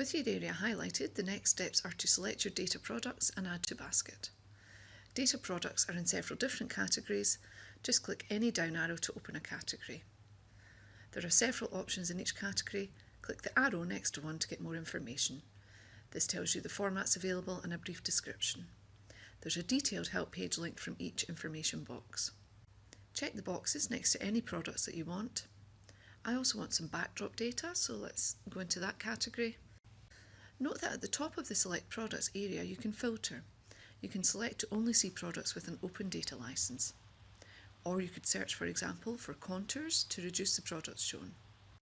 With your area highlighted, the next steps are to select your data products and add to basket. Data products are in several different categories. Just click any down arrow to open a category. There are several options in each category. Click the arrow next to one to get more information. This tells you the formats available and a brief description. There's a detailed help page linked from each information box. Check the boxes next to any products that you want. I also want some backdrop data, so let's go into that category. Note that at the top of the Select Products area you can filter. You can select to only see products with an open data license. Or you could search, for example, for contours to reduce the products shown.